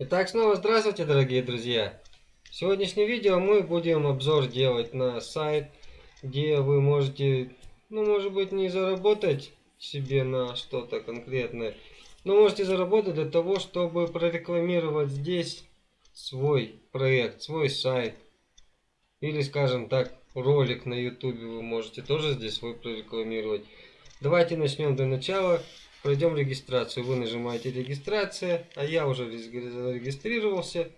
Итак, снова здравствуйте, дорогие друзья! В сегодняшнем видео мы будем обзор делать на сайт, где вы можете, ну, может быть, не заработать себе на что-то конкретное, но можете заработать для того, чтобы прорекламировать здесь свой проект, свой сайт. Или, скажем так, ролик на YouTube вы можете тоже здесь свой прорекламировать. Давайте начнем для начала. Пройдем регистрацию. Вы нажимаете регистрация, а я уже зарегистрировался.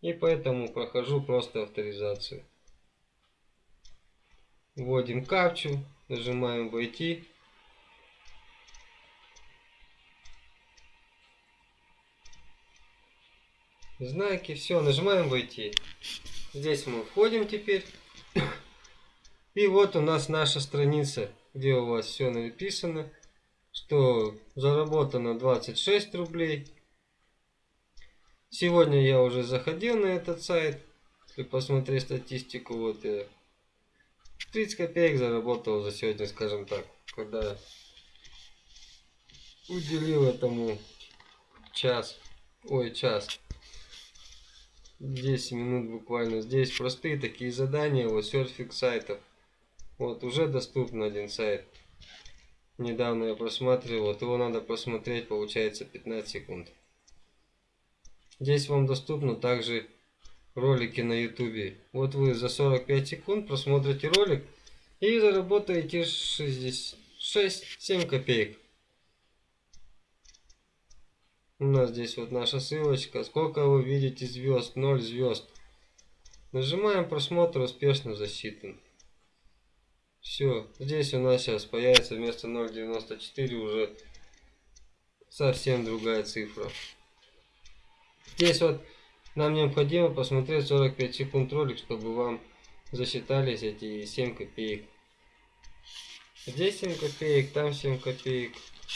И поэтому прохожу просто авторизацию. Вводим капчу, нажимаем войти. Знаки, все, нажимаем войти. Здесь мы входим теперь. И вот у нас наша страница, где у вас все написано что заработано 26 рублей. Сегодня я уже заходил на этот сайт. Если посмотреть статистику, вот я 30 копеек заработал за сегодня, скажем так, когда уделил этому час, ой, час, 10 минут буквально. Здесь простые такие задания, вот серфинг сайтов. Вот уже доступен один сайт. Недавно я просматривал, вот его надо просмотреть, получается 15 секунд. Здесь вам доступно также ролики на ютубе. Вот вы за 45 секунд просмотрите ролик и заработаете 6-7 копеек. У нас здесь вот наша ссылочка. Сколько вы видите звезд? 0 звезд. Нажимаем просмотр успешно засчитан. Все, здесь у нас сейчас появится вместо 0.94 уже совсем другая цифра. Здесь вот нам необходимо посмотреть 45 секунд ролик, чтобы вам засчитались эти 7 копеек. Здесь 7 копеек, там 7 копеек.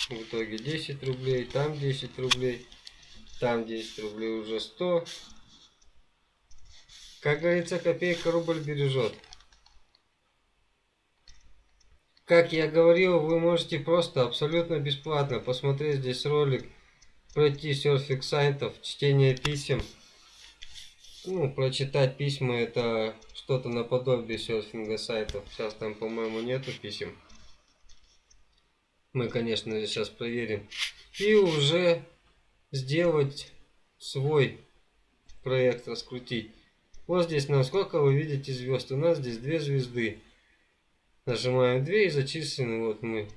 В итоге 10 рублей, там 10 рублей, там 10 рублей уже 100. Как говорится, копейка рубль бережет. Как я говорил, вы можете просто абсолютно бесплатно посмотреть здесь ролик, пройти серфинг сайтов, чтение писем. Ну, прочитать письма это что-то наподобие серфинга сайтов. Сейчас там, по-моему, нету писем. Мы, конечно сейчас проверим. И уже сделать свой проект, раскрутить. Вот здесь на сколько вы видите звезд. У нас здесь две звезды. Нажимаем 2 и зачислены. Вот мы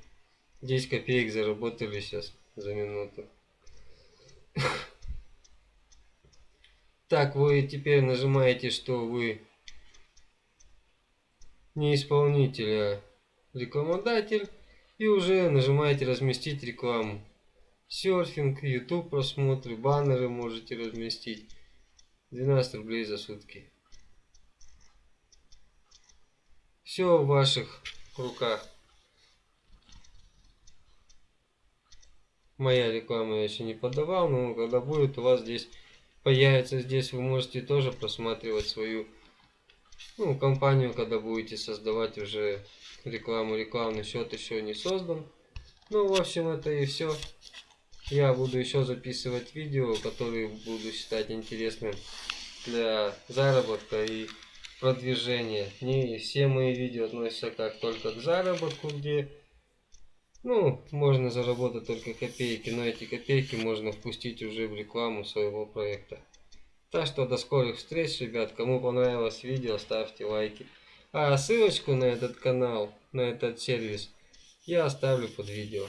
10 копеек заработали сейчас за минуту. Так, вы теперь нажимаете, что вы не исполнитель, а рекламодатель. И уже нажимаете разместить рекламу. Серфинг, YouTube просмотры, баннеры можете разместить. 12 рублей за сутки. Все в ваших руках. Моя реклама я еще не подавал, но когда будет у вас здесь появится здесь, вы можете тоже просматривать свою ну, компанию, когда будете создавать уже рекламу. Рекламный счет еще не создан. Ну, в общем, это и все. Я буду еще записывать видео, которые буду считать интересным для заработка и продвижения. Не все мои видео относятся как только к заработку, где ну, можно заработать только копейки, но эти копейки можно впустить уже в рекламу своего проекта. Так что до скорых встреч, ребят. Кому понравилось видео, ставьте лайки. А ссылочку на этот канал, на этот сервис я оставлю под видео.